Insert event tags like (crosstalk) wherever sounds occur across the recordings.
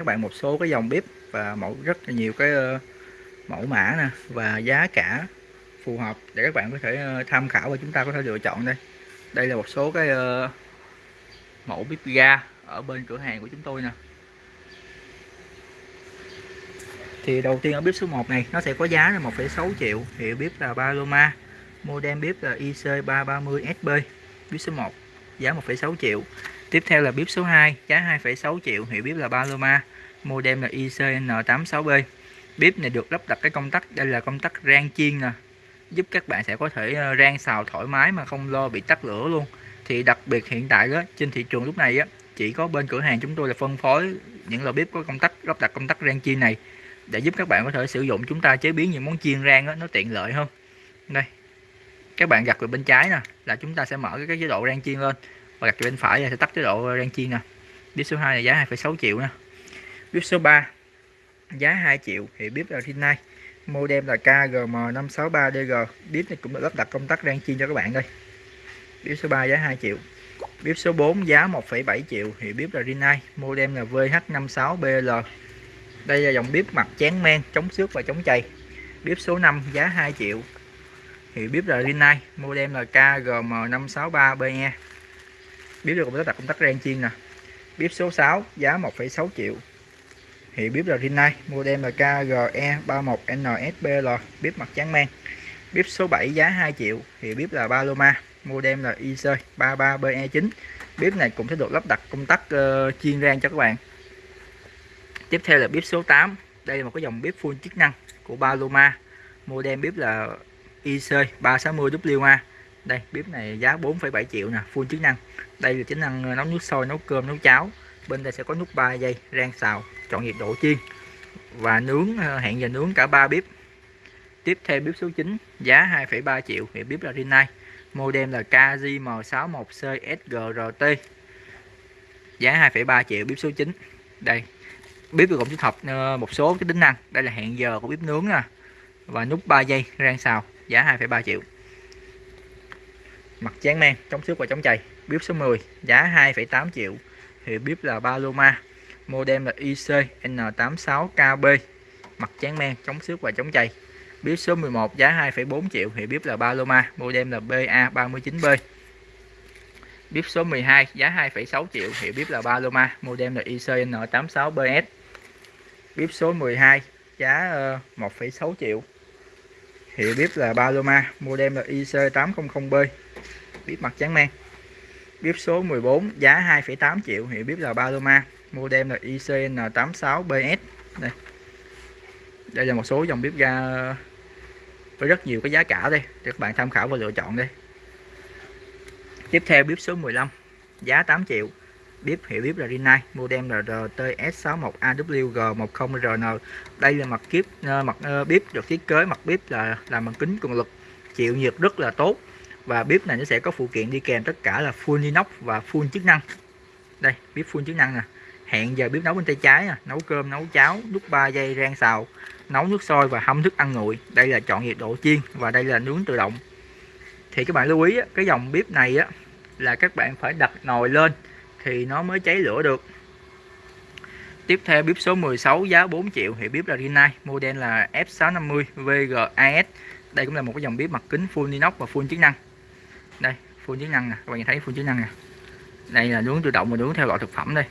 các bạn một số cái dòng bếp và mẫu rất là nhiều cái ờ, mẫu mã nè và giá cả phù hợp để các bạn có thể ờ, tham khảo và chúng ta có thể lựa chọn đây. Đây là một số cái ờ, mẫu bếp ga ở bên cửa hàng của chúng tôi nè. Thì đầu tiên ở bếp số 1 này nó sẽ có giá là 1,6 triệu. Hiệu bếp là Paloma model bếp là IC330SB bếp số 1 giá 1,6 triệu. Tiếp theo là bếp số 2 giá 2,6 triệu. Hiệu bếp là Paloma modem là ICN86B bếp này được lắp đặt cái công tắc đây là công tắc rang chiên nè. Giúp các bạn sẽ có thể ờ, rang xào thoải mái mà không lo bị tắt lửa luôn. Thì đặc biệt hiện tại đó trên thị trường lúc này á chỉ có bên cửa hàng chúng tôi là phân phối những lò bếp có công tắc lắp đặt công tắc rang chiên này. Để giúp các bạn có thể sử dụng chúng ta chế biến những món chiên rang đó, nó tiện lợi hơn. Đây các bạn gặt về bên trái nè là chúng ta sẽ mở cái chế độ rang chiên lên. Và gặt về bên phải là sẽ tắt chế độ rang chiên nè. Bếp số 2 là giá 2,6 triệu nè bếp số 3 giá 2 triệu thì bếp là Rinnai model là KGM563DG bếp này cũng được lắp đặt công tắc đang chiên cho các bạn đây bếp số 3 giá 2 triệu. Bếp số 4 giá 1,7 triệu thì bếp là Rinnai model là VH56BL đây là dòng bếp mặt chén men chống xước và chống chày. Bếp số 5 giá 2 triệu thì bếp là Rinnai model là KGM563BE bếp được cũng lắp đặt công tắc rang chiên nè. Bếp số 6 giá 1,6 triệu thì bếp là Rinnai model là KGE31NSBL bếp mặt trắng men. Bếp số 7 giá 2 triệu thì bếp là Paloma model là IC33BE9 bếp này cũng sẽ được lắp đặt công tắc ờ, uh, chiên rang cho các bạn. Tiếp theo là bếp số 8 đây là một cái dòng bếp full chức năng của Paloma. Model bếp là IC360WA đây bếp này giá 4,7 triệu nè full chức năng. Đây là chức năng nấu nước sôi nấu cơm nấu cháo bên đây sẽ có nút 3 giây rang xào chọn nhiệt độ chiên. Và nướng ờ, hẹn giờ nướng cả 3 bếp. Tiếp theo bếp số 9 giá 2,3 triệu thì bếp là Rinnai. Model là KJM61CSGRT giá 2,3 triệu bếp số 9 đây bếp được gồm tích hợp một số cái tính năng. Đây là hẹn giờ của bếp nướng nè. Và nút 3 giây rang xào giá 2,3 triệu. Mặt chán men chống xước và chống chày. Bếp số 10 giá 2,8 triệu thì bếp là Paloma modem là IC N86KB mặt tráng men chống xước và chống chày. Bếp số 11 giá 2,4 triệu thì bếp là Paloma modem là BA39B bếp số 12 giá 2,6 triệu thì bếp là Paloma modem là IC N86BS bếp số 12 giá ờ, 1,6 triệu hiệu bếp là Paloma model là IC800B bếp mặt trắng men bếp số 14 giá 2,8 triệu hiệu bếp là Paloma. Model là ICN86BS đây. Đây là một số dòng bếp ga với rất nhiều cái giá cả đây. Để các bạn tham khảo và lựa chọn đây. Tiếp theo bếp số 15 giá 8 triệu. Bếp hiệu bếp là Rinnai. Model là RTS61AWG10RN đây là mặt kiếp ờ, mặt ờ, bếp được thiết kế mặt bếp là làm bằng kính cường lực. Chịu nhiệt rất là tốt và bếp này nó sẽ có phụ kiện đi kèm tất cả là full inox và full chức năng. Đây, bếp full chức năng nè. Hẹn giờ bếp nấu bên tay trái nè. Nấu cơm, nấu cháo nút 3 giây rang xào. Nấu nước sôi và hâm thức ăn nguội. Đây là chọn nhiệt độ chiên và đây là nướng tự động. Thì các bạn lưu ý cái dòng bếp này á, là các bạn phải đặt nồi lên thì nó mới cháy lửa được. Tiếp theo bếp số 16 giá 4 triệu thì bếp là Rinnai model là F650 VGAS đây cũng là một cái dòng bếp mặt kính full inox và full chức năng đây phun chức năng nè. Các bạn nhìn thấy phun chức năng nè. Đây là nướng tự động và nướng theo loại thực phẩm đây.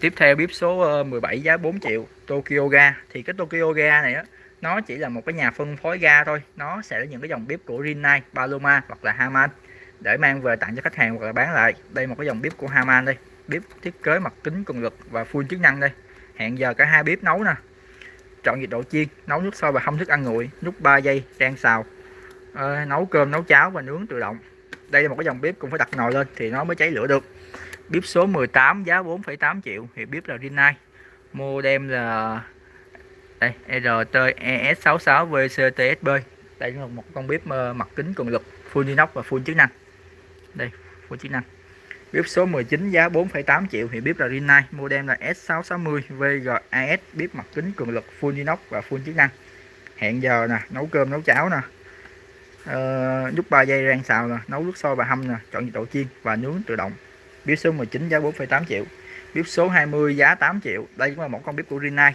Tiếp theo bếp số ờ, 17 giá 4 triệu Tokyo Ga. Thì cái Tokyo Ga này á nó chỉ là một cái nhà phân phối ga thôi. Nó sẽ là những cái dòng bếp của Rinnai, Paloma hoặc là Haman để mang về tặng cho khách hàng hoặc là bán lại. Đây một cái dòng bếp của Haman đây. Bếp thiết kế mặt kính cường lực và full chức năng đây. Hẹn giờ cả hai bếp nấu nè. Chọn nhiệt độ chiên nấu nước sôi và hâm thức ăn nguội. Nút 3 giây rang xào à, nấu cơm nấu cháo và nướng tự động. Đây là một cái dòng bếp cũng phải đặt nồi lên thì nó mới cháy lửa được. Bếp số 18 giá 4,8 triệu thì bếp là Rinnai. Modem là đây RTES66 VCTSB đây là một con bếp ờ, mặt kính cường lực full inox và full chức năng. Đây full chức năng. Bếp số 19 giá 4,8 triệu thì bếp là Rinnai. Modem là S660 VGAS bếp mặt kính cường lực full inox và full chức năng. Hẹn giờ nè nấu cơm nấu cháo nè uh, nút 3 giây rang xào nè nấu nước sôi và hâm nè chọn nhiệt độ chiên và nướng tự động. Bếp số 19 giá 4,8 triệu. Bếp số 20 giá 8 triệu. Đây cũng là một con bếp của Rinnai.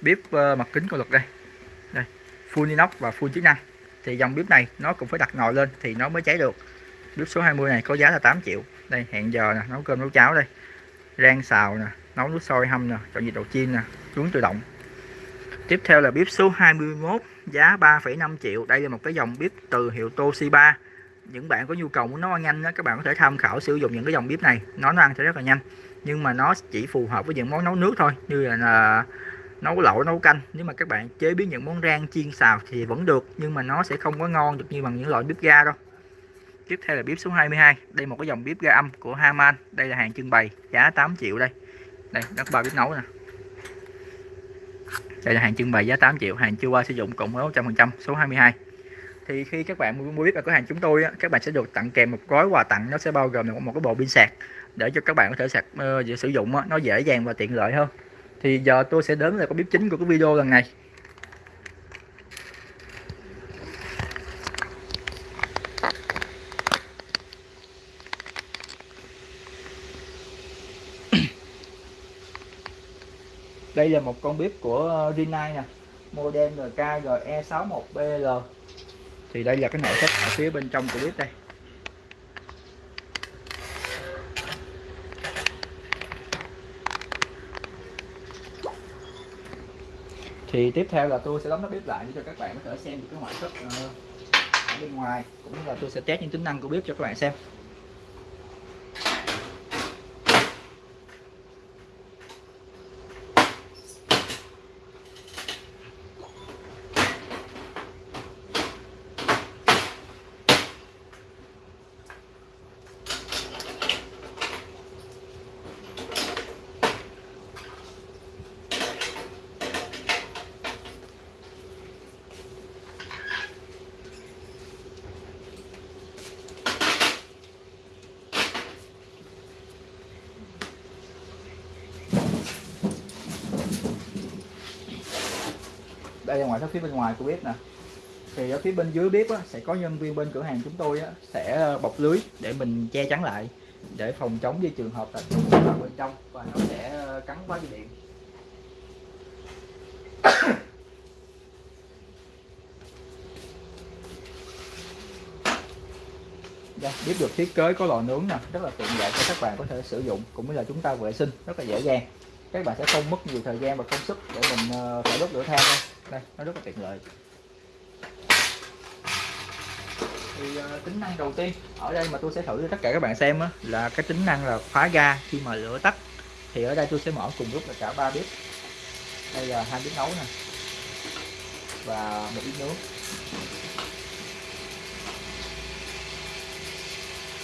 Bếp uh, ờ, mặt kính của lực đây. Đây full inox và full chức năng. Thì dòng bếp này nó cũng phải đặt nồi lên thì nó mới cháy được. Bếp số 20 này có giá là 8 triệu. Đây hẹn giờ nè nấu cơm nấu cháo đây. Rang xào nè nấu nước sôi hâm nè chọn nhiệt độ chiên nè nướng tự động tiếp theo là bếp số 21 giá 3,5 triệu. Đây là một cái dòng bếp từ hiệu Toshiba. Những bạn có nhu cầu muốn nấu ăn nhanh đó, các bạn có thể tham khảo sử dụng những cái dòng bếp này. Nó nó ăn sẽ rất là nhanh nhưng mà nó chỉ phù hợp với những món nấu nước thôi như là, nấu lẩu nấu canh. Nếu mà các bạn chế biến những món rang chiên xào thì vẫn được nhưng mà nó sẽ không có ngon được như bằng những loại bếp ga đâu. Tiếp theo là bếp số 22 đây một cái dòng bếp ga âm của Haman. Đây là hàng trưng bày giá 8 triệu đây. Đây đất ba bếp nấu nè đây là hàng trưng bày giá 8 triệu hàng chưa qua sử dụng cộng với 100% số 22 thì khi các bạn mua bếp ở cửa hàng chúng tôi các bạn sẽ được tặng kèm một gói quà tặng nó sẽ bao gồm một, một cái bộ pin sạc để cho các bạn có thể sạc uh, sử dụng nó dễ dàng và tiện lợi hơn. Thì giờ tôi sẽ đến là cái bếp chính của cái video lần này. Đây là một con bếp của ờ, Rinnai nè. Model RKGE61BL thì đây là cái nội thất ở phía bên trong của bếp đây. Thì tiếp theo là tôi sẽ đóng nắp bếp lại để cho các bạn có thể xem được cái ngoại thất ờ, ở bên ngoài, cũng như là tôi sẽ test những tính năng của bếp cho các bạn xem. Đây là ngoại phía bên ngoài của bếp nè. Thì ở phía bên dưới bếp á, sẽ có nhân viên bên cửa hàng chúng tôi á, sẽ ờ, bọc lưới để mình che chắn lại để phòng chống với trường hợp là vào bên trong và nó sẽ ờ, cắn quá dây điện. (coughs) Đây, bếp được thiết kế có lò nướng nè rất là tiện lợi cho các bạn có thể sử dụng cũng như là chúng ta vệ sinh rất là dễ dàng. Các bạn sẽ không mất nhiều thời gian và công sức để mình ờ, phải đốt lửa than thôi đây nó rất là tiện lợi thì uh, tính năng đầu tiên ở đây mà tôi sẽ thử cho tất cả các bạn xem á, là cái tính năng là khóa ga khi mà lửa tắt. Thì ở đây tôi sẽ mở cùng lúc là cả ba bếp. Đây là hai bếp nấu nè và một bếp nướng.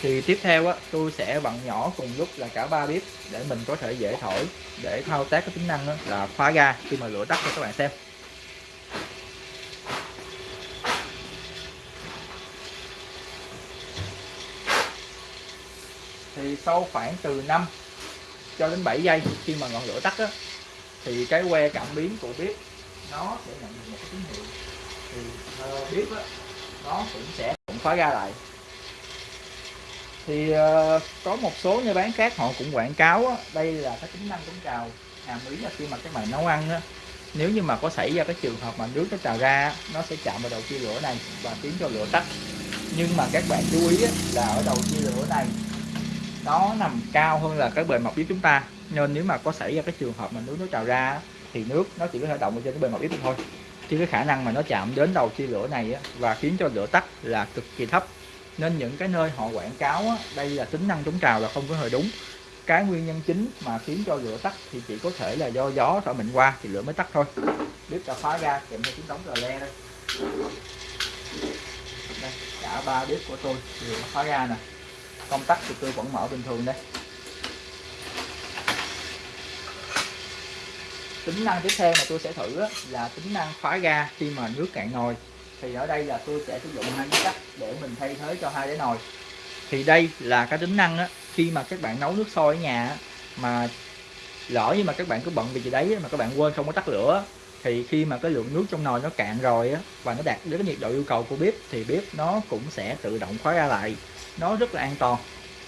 Thì tiếp theo á tôi sẽ vặn nhỏ cùng lúc là cả ba bếp để mình có thể dễ thổi để thao tác cái tính năng đó là khóa ga khi mà lửa tắt cho các bạn xem. Thì sau khoảng từ 5 cho đến 7 giây khi mà ngọn lửa tắt á, thì cái que cảm biến của bếp nó sẽ nhận được một cái tín hiệu. Thì uh, bếp á, nó cũng sẽ cũng khóa ra lại. Thì uh, có một số nơi bán khác họ cũng quảng cáo á, đây là cái tính năng chống trào hàm ý là khi mà các bạn nấu ăn á, nếu như mà có xảy ra cái trường hợp mà nước nó trào ra nó sẽ chạm vào đầu chia lửa này và khiến cho lửa tắt. Nhưng mà các bạn chú ý á, là ở đầu chia lửa này nó nằm cao hơn là cái bề mặt bếp chúng ta. Nên nếu mà có xảy ra cái trường hợp mà nước nó trào ra thì nước nó chỉ có thể động trên cái bề mặt bếp thôi. Chứ cái khả năng mà nó chạm đến đầu chia lửa này và khiến cho lửa tắt là cực kỳ thấp. Nên những cái nơi họ quảng cáo đây là tính năng chống trào là không có hề đúng. Cái nguyên nhân chính mà khiến cho lửa tắt thì chỉ có thể là do gió thổi mạnh qua thì lửa mới tắt thôi. Bếp đã khóa ra, kèm theo tiếng đóng rờ le đây. đây, cả ba bếp của tôi đều khóa ra nè công tắc thì tôi vẫn mở bình thường đây. Tính năng tiếp theo mà tôi sẽ thử là tính năng khóa ga khi mà nước cạn nồi. Thì ở đây là tôi sẽ sử dụng hai cái cách để mình thay thế cho hai cái nồi. Thì đây là cái tính năng á, khi mà các bạn nấu nước sôi ở nhà mà lỡ như mà các bạn cứ bận vì gì đấy mà các bạn quên không có tắt lửa thì khi mà cái lượng nước trong nồi nó cạn rồi á và nó đạt đến cái nhiệt độ yêu cầu của bếp thì bếp nó cũng sẽ tự động khóa ra lại nó rất là an toàn.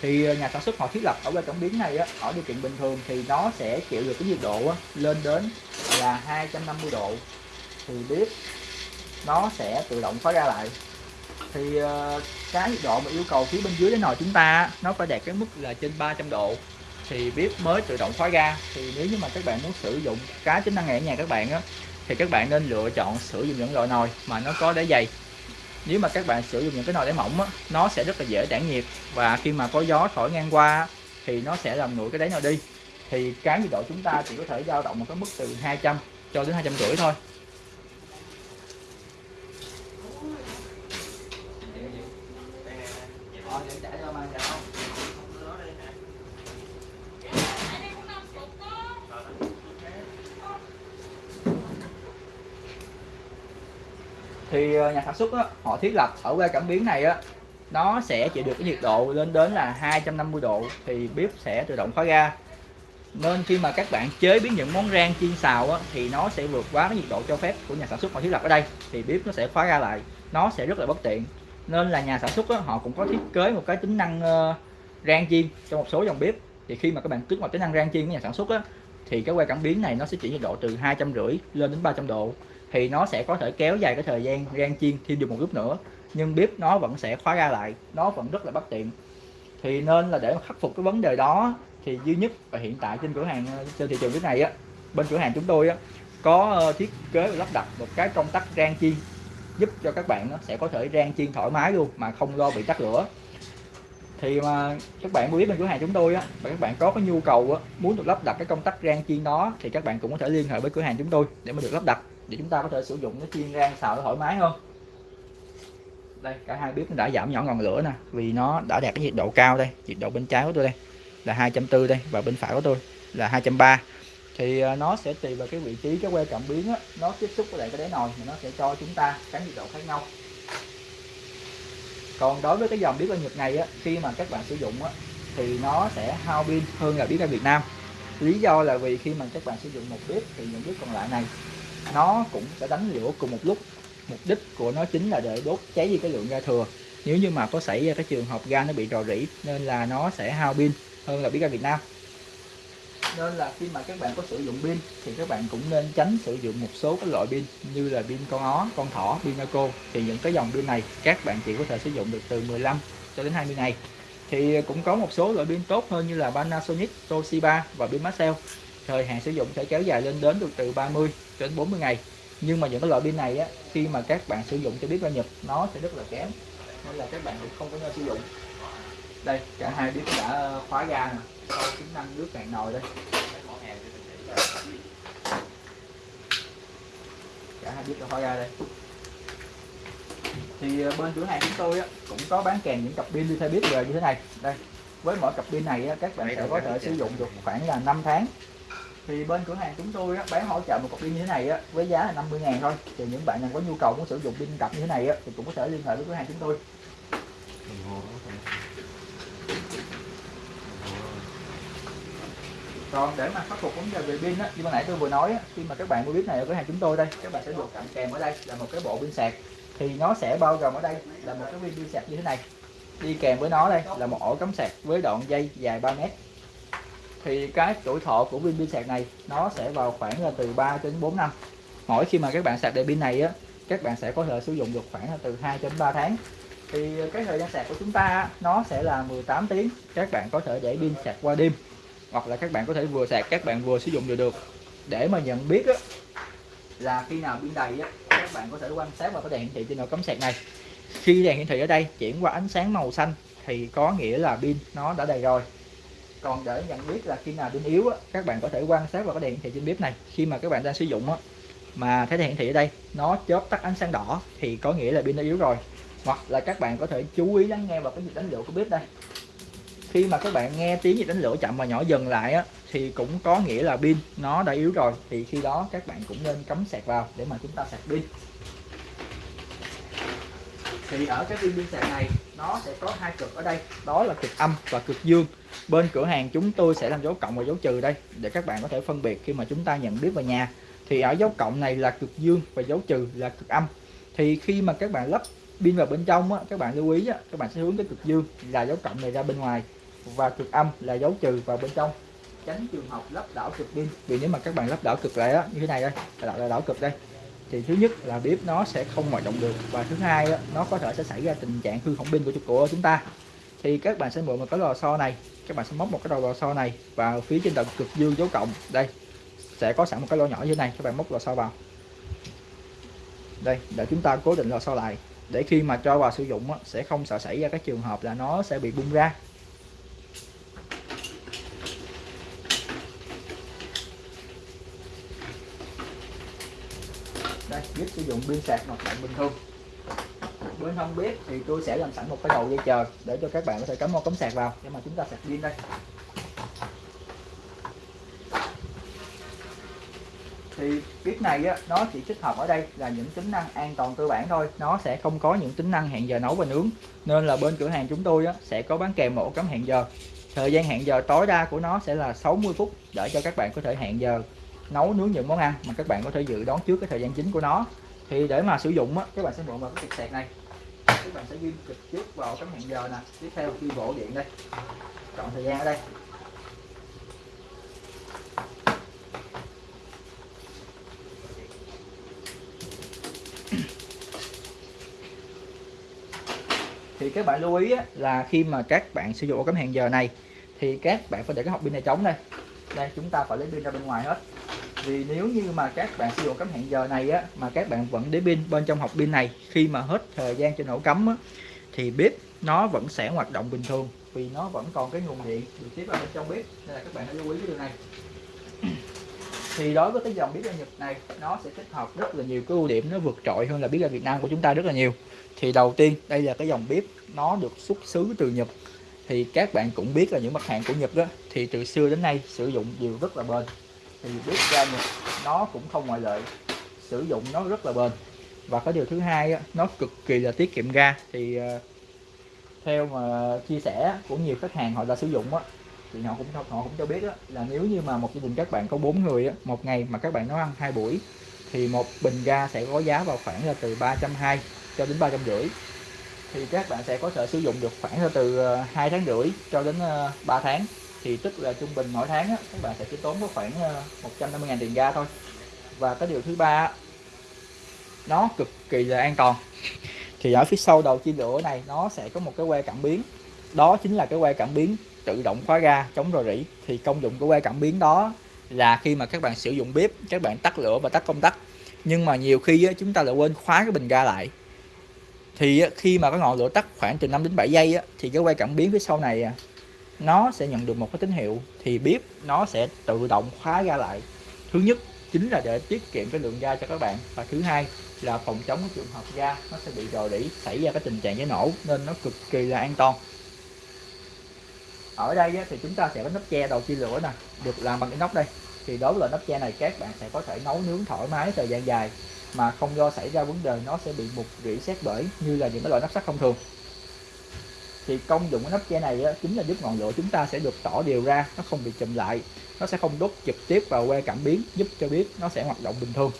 Thì ờ, nhà sản xuất họ thiết lập ở bên cảm biến này á, ở điều kiện bình thường thì nó sẽ chịu được cái nhiệt độ á, lên đến là 250 độ. Thì bếp nó sẽ tự động khóa ra lại. Thì ờ, cái nhiệt độ mà yêu cầu phía bên dưới cái nồi chúng ta nó phải đạt cái mức là trên 300 độ. Thì bếp mới tự động khóa ra. thì nếu như mà các bạn muốn sử dụng cái tính năng này ở nhà các bạn á thì các bạn nên lựa chọn sử dụng những loại nồi mà nó có đế dày nếu mà các bạn sử dụng những cái nồi đáy mỏng á, nó sẽ rất là dễ tản nhiệt. Và khi mà có gió thổi ngang qua thì nó sẽ làm nguội cái đáy nồi đi. Thì cái nhiệt độ chúng ta chỉ có thể dao động một cái mức từ 200 cho đến 250 thôi. Thì ờ, nhà sản xuất á, họ thiết lập ở que cảm biến này á nó sẽ chịu được cái nhiệt độ lên đến là 250 độ thì bếp sẽ tự động khóa ga nên khi mà các bạn chế biến những món rang chiên xào á, thì nó sẽ vượt quá cái nhiệt độ cho phép của nhà sản xuất họ thiết lập ở đây thì bếp nó sẽ khóa ga lại. Nó sẽ rất là bất tiện. Nên là nhà sản xuất á, họ cũng có thiết kế một cái tính năng uh, rang chiên cho một số dòng bếp. Thì khi mà các bạn kích vào tính năng rang chiên của nhà sản xuất á, thì cái que cảm biến này nó sẽ chỉ nhiệt độ từ hai trăm rưỡi lên đến 300 độ thì nó sẽ có thể kéo dài cái thời gian rang chiên thêm được một lúc nữa, nhưng bếp nó vẫn sẽ khóa ra lại, nó vẫn rất là bất tiện. Thì nên là để khắc phục cái vấn đề đó thì duy nhất và hiện tại trên cửa hàng, trên thị trường cái này á, bên cửa hàng chúng tôi á, có ờ, thiết kế và lắp đặt một cái công tắc rang chiên, giúp cho các bạn nó sẽ có thể rang chiên thoải mái luôn mà không lo bị tắt lửa. Thì mà các bạn biết bên cửa hàng chúng tôi á, và các bạn có cái nhu cầu á, muốn được lắp đặt cái công tắc rang chiên đó, thì các bạn cũng có thể liên hệ với cửa hàng chúng tôi để mà được lắp đặt để chúng ta có thể sử dụng nó chiên rang xào nó thoải mái hơn đây cả hai bếp nó đã giảm nhỏ ngọn lửa nè vì nó đã đạt cái nhiệt độ cao đây nhiệt độ bên trái của tôi đây là 240 đây và bên phải của tôi là 230 thì à, nó sẽ tùy vào cái vị trí cái que cảm biến á, nó tiếp xúc với lại cái đáy nồi thì nó sẽ cho chúng ta cái nhiệt độ khác nhau. Còn đối với cái dòng bếp ở Nhật này á, khi mà các bạn sử dụng á, thì nó sẽ hao pin hơn là bếp ở Việt Nam. Lý do là vì khi mà các bạn sử dụng một bếp thì những bếp còn lại này nó cũng sẽ đánh lửa cùng một lúc. Mục đích của nó chính là để đốt cháy đi cái lượng ga thừa. Nếu như mà có xảy ra cái trường hợp ga nó bị rò rỉ nên là nó sẽ hao pin hơn là biết ga Việt Nam. Nên là khi mà các bạn có sử dụng pin thì các bạn cũng nên tránh sử dụng một số cái loại pin như là pin con ó, con thỏ, pin Naco thì những cái dòng pin này các bạn chỉ có thể sử dụng được từ 15 cho đến 20 ngày. Thì cũng có một số loại pin tốt hơn như là Panasonic, Toshiba và pin Maxell thời hạn sử dụng sẽ kéo dài lên đến được từ 30 đến 40 ngày. Nhưng mà những cái loại pin này á khi mà các bạn sử dụng cho biết ra Nhật nó sẽ rất là kém. Nên là các bạn cũng không có nên sử dụng. Đây cả hai bếp đã khóa ga nè. Sau tính năng nước cạn nồi đây. Cả hai bếp đã khóa ga đây. Thì ờ, bên cửa hàng chúng tôi á, cũng có bán kèm những cặp pin đi theo bếp về như thế này. Đây với mỗi cặp pin này á, các bạn sẽ có thể sử dụng được khoảng là 5 tháng thì bên cửa hàng chúng tôi á, bán hỗ trợ một cục pin như thế này á, với giá là 50 ngàn thôi. Thì những bạn nào có nhu cầu muốn sử dụng pin cặp như thế này á, thì cũng có thể liên hệ với cửa hàng chúng tôi. Còn để mà khắc phục vấn đề về pin á như ban nãy tôi vừa nói á, khi mà các bạn mua pin này ở cửa hàng chúng tôi đây các bạn sẽ được tặng kèm ở đây là một cái bộ pin sạc. Thì nó sẽ bao gồm ở đây là một cái pin sạc như thế này. Đi kèm với nó đây là một ổ cắm sạc với đoạn dây dài 3 mét thì cái tuổi thọ của pin pin sạc này nó sẽ vào khoảng là từ 3 đến 4 năm. Mỗi khi mà các bạn sạc đầy pin này á các bạn sẽ có thể sử dụng được khoảng là từ 2 đến 3 tháng. Thì cái thời gian sạc của chúng ta nó sẽ là 18 tiếng. Các bạn có thể để pin sạc qua đêm hoặc là các bạn có thể vừa sạc các bạn vừa sử dụng được được. Để mà nhận biết á, là khi nào pin đầy á, các bạn có thể quan sát vào cái đèn hiển thị trên đầu cắm sạc này. Khi đèn hiển thị ở đây chuyển qua ánh sáng màu xanh thì có nghĩa là pin nó đã đầy rồi còn để nhận biết là khi nào pin yếu á, các bạn có thể quan sát vào cái đèn hiển thị trên bếp này. Khi mà các bạn đang sử dụng á, mà thấy đèn hiển thị ở đây nó chớp tắt ánh sáng đỏ thì có nghĩa là pin đã yếu rồi. Hoặc là các bạn có thể chú ý lắng nghe vào cái nhịp đánh lửa của bếp đây. Khi mà các bạn nghe tiếng nhịp đánh lửa chậm và nhỏ dần lại á, thì cũng có nghĩa là pin nó đã yếu rồi. Thì khi đó các bạn cũng nên cắm sạc vào để mà chúng ta sạc pin. Thì ở cái pin pin sạc này nó sẽ có hai cực ở đây. Đó là cực âm và cực dương bên cửa hàng chúng tôi sẽ làm dấu cộng và dấu trừ đây để các bạn có thể phân biệt khi mà chúng ta nhận biết vào nhà. Thì ở dấu cộng này là cực dương và dấu trừ là cực âm. Thì khi mà các bạn lắp pin vào bên trong á, các bạn lưu ý á, các bạn sẽ hướng cái cực dương là dấu cộng này ra bên ngoài và cực âm là dấu trừ vào bên trong. Tránh trường hợp lắp đảo cực pin vì nếu mà các bạn lắp đảo cực lại á như thế này đây là đảo, đảo cực đây. Thì thứ nhất là bếp nó sẽ không hoạt động được và thứ hai á, nó có thể sẽ xảy ra tình trạng hư hỏng pin của của chúng ta. Thì các bạn sẽ mượn một cái lò xo này các bạn sẽ móc một cái đầu lò xo này vào phía trên đầu cực dương dấu cộng. Đây, sẽ có sẵn một cái lỗ nhỏ như thế này, các bạn móc lò xo vào. Đây, để chúng ta cố định lò xo lại, để khi mà cho vào sử dụng sẽ không sợ xảy ra các trường hợp là nó sẽ bị bung ra. Đây, biết sử dụng pin sạc hoạt động bình thường bên hông bếp thì tôi sẽ làm sẵn một cái đầu dây chờ để cho các bạn có thể cắm một cắm sạc vào. Để mà chúng ta sạc pin đây. Thì bếp này á, nó chỉ tích hợp ở đây là những tính năng an toàn cơ bản thôi. Nó sẽ không có những tính năng hẹn giờ nấu và nướng. Nên là bên cửa hàng chúng tôi á, sẽ có bán kèm một cắm hẹn giờ. Thời gian hẹn giờ tối đa của nó sẽ là 60 phút để cho các bạn có thể hẹn giờ nấu nướng những món ăn mà các bạn có thể dự đoán trước cái thời gian chính của nó. Thì để mà sử dụng á, các bạn sẽ mượn vào cái cục sạc này các bạn sẽ ghi trực tiếp vào cái hẹn giờ nè. Tiếp theo khi bộ điện đây. Chọn thời gian ở đây. Thì các bạn lưu ý á, là khi mà các bạn sử dụng cái cắm hẹn giờ này thì các bạn phải để cái hộp pin này trống đây. Đây chúng ta phải lấy pin ra bên ngoài hết vì nếu như mà các bạn sử dụng cắm hẹn giờ này á mà các bạn vẫn để pin bên trong hộp pin này khi mà hết thời gian cho nổ cắm á, thì bếp nó vẫn sẽ hoạt động bình thường vì nó vẫn còn cái nguồn điện được tiếp vào bên trong bếp. Nên là các bạn hãy lưu ý cái điều này. (clears throat) Thì đối với cái dòng bếp ga Nhật này nó sẽ tích hợp rất là nhiều cái ưu điểm nó vượt trội hơn là bếp ga Việt Nam của chúng ta rất là nhiều. Thì đầu tiên đây là cái dòng bếp nó được xuất xứ từ Nhật. Thì các bạn cũng biết là những mặt hàng của Nhật đó thì từ xưa đến nay sử dụng đều rất là bền thì bếp ga Nhật nó cũng không ngoại lệ. Sử dụng nó rất là bền. Và cái điều thứ hai nó cực kỳ là tiết kiệm ga. Thì ờ, theo mà chia sẻ của nhiều khách hàng họ đã sử dụng á thì họ cũng họ cũng cho biết á, là nếu như mà một gia đình các bạn có bốn người á, một ngày mà các bạn nấu ăn hai buổi thì một bình ga sẽ có giá vào khoảng là từ 320 cho đến ba trăm rưỡi. Thì các bạn sẽ có thể sử dụng được khoảng là từ ờ, hai tháng rưỡi cho đến ờ, 3 tháng thì tức là trung bình mỗi tháng á, các bạn sẽ chỉ tốn có khoảng ờ, 150.000 tiền ga thôi. Và cái điều thứ ba nó cực kỳ là an toàn. Thì ở phía sau đầu chia lửa này nó sẽ có một cái que cảm biến. Đó chính là cái que cảm biến tự động khóa ga chống rò rỉ. Thì công dụng của que cảm biến đó là khi mà các bạn sử dụng bếp các bạn tắt lửa và tắt công tắc. Nhưng mà nhiều khi á, chúng ta lại quên khóa cái bình ga lại. Thì khi mà cái ngọn lửa tắt khoảng từ 5 đến 7 giây á, thì cái que cảm biến phía sau này à, nó sẽ nhận được một cái tín hiệu thì bếp nó sẽ tự động khóa ga lại. Thứ nhất chính là để tiết kiệm cái lượng ga cho các bạn và thứ hai là phòng chống cái trường hợp ga nó sẽ bị rò rỉ, xảy ra cái tình trạng cháy nổ nên nó cực kỳ là an toàn. Ở đây thì chúng ta sẽ có nắp che đầu chia lửa nè, được làm bằng cái nóc đây. Thì đối với loại nắp che này các bạn sẽ có thể nấu nướng thoải mái thời gian dài mà không do xảy ra vấn đề nó sẽ bị mục rỉ xét bởi như là những cái loại nắp sắt thông thường thì công dụng của nắp che này á, chính là giúp ngọn lửa chúng ta sẽ được tỏ đều ra nó không bị chùm lại nó sẽ không đốt trực tiếp vào que cảm biến giúp cho biết nó sẽ hoạt động bình thường.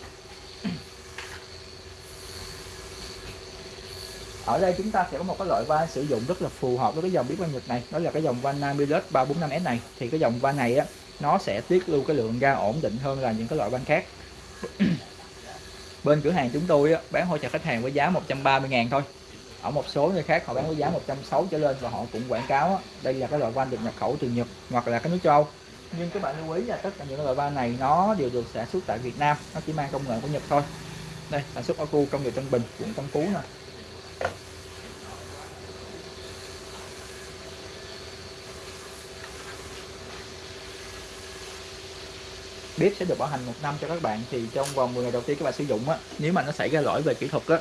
Ở đây chúng ta sẽ có một cái loại van sử dụng rất là phù hợp với cái dòng bếp van Nhật này đó là cái dòng van Namilus 345S này. Thì cái dòng van này á nó sẽ tiết lưu cái lượng ga ổn định hơn là những cái loại van khác. (coughs) Bên cửa hàng chúng tôi á, bán hỗ trợ khách hàng với giá 130 ngàn thôi ở một số nơi khác họ bán với giá 160 trở lên và họ cũng quảng cáo đây là cái loại van được nhập khẩu từ Nhật hoặc là cái nước châu nhưng các bạn lưu ý là tất cả những loại van này nó đều được sản xuất tại Việt Nam, nó chỉ mang công nghệ của Nhật thôi. Đây, sản xuất ở khu công nghiệp Tân Bình, quận Tân Phú nè. Bếp sẽ được bảo hành một năm cho các bạn, thì trong vòng 10 ngày đầu tiên các bạn sử dụng á, nếu mà nó xảy ra lỗi về kỹ thuật á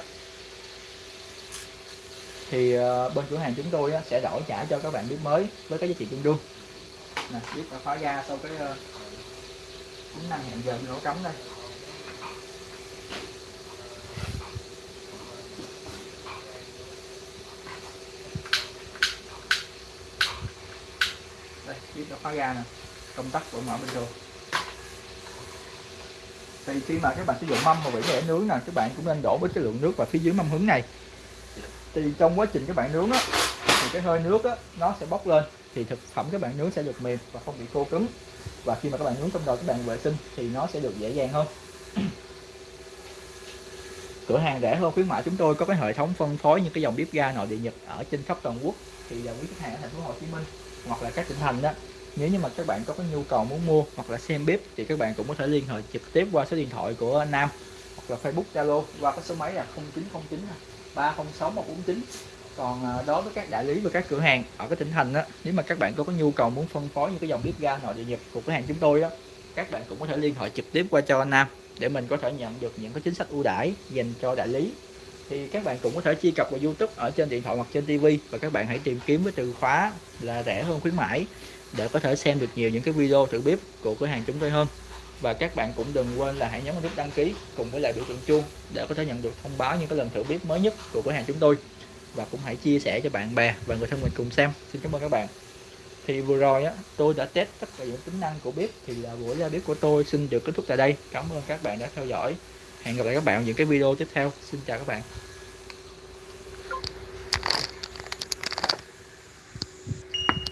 thì uh, bên cửa hàng chúng tôi sẽ đổi trả cho các bạn bếp mới với cái giá trị tương đương. Nè bếp đã khóa ra sau cái uh, tính năng hẹn giờ nổ cấm đây. Đây bếp đã khóa ra nè công tắc vẫn mở bình thường. Thì khi mà các bạn sử dụng mâm mà bị để nướng nè các bạn cũng nên đổ với cái lượng nước vào phía dưới mâm hứng này thì trong quá trình các bạn nướng á, thì cái hơi nước á, nó sẽ bốc lên. Thì thực phẩm các bạn nướng sẽ được mềm và không bị khô cứng. Và khi mà các bạn nướng trong nồi các bạn vệ sinh thì nó sẽ được dễ dàng hơn. (clears throat) Cửa hàng rẻ hơn khuyến mại chúng tôi có cái hệ thống phân phối những cái dòng bếp ga nội địa Nhật ở trên khắp toàn quốc. Thì là quý khách hàng ở thành phố Hồ Chí Minh hoặc là các tỉnh thành đó, nếu như mà các bạn có cái nhu cầu muốn mua hoặc là xem bếp thì các bạn cũng có thể liên hệ trực tiếp qua số điện thoại của Nam hoặc là Facebook, Zalo qua cái số máy là 0909 306 149 còn ờ, đối với các đại lý và các cửa hàng ở cái tỉnh thành đó nếu mà các bạn có có nhu cầu muốn phân phối những cái dòng bếp ga nội địa Nhật của cửa hàng chúng tôi đó các bạn cũng có thể liên hệ trực tiếp qua cho anh Nam để mình có thể nhận được những cái chính sách ưu đãi dành cho đại lý. Thì các bạn cũng có thể truy cập vào YouTube ở trên điện thoại hoặc trên TV và các bạn hãy tìm kiếm với từ khóa là rẻ hơn khuyến mãi để có thể xem được nhiều những cái video thử bếp của cửa hàng chúng tôi hơn và các bạn cũng đừng quên là hãy nhấn vào nút đăng ký cùng với lại biểu tượng chuông để có thể nhận được thông báo những cái lần thử bếp mới nhất của cửa hàng chúng tôi. Và cũng hãy chia sẻ cho bạn bè và người thân mình cùng xem. Xin cảm ơn các bạn. Thì vừa rồi á, tôi đã test tất cả những tính năng của bếp thì là buổi ra bếp của tôi xin được kết thúc tại đây. Cảm ơn các bạn đã theo dõi. Hẹn gặp lại các bạn ở những cái video tiếp theo. Xin chào các bạn.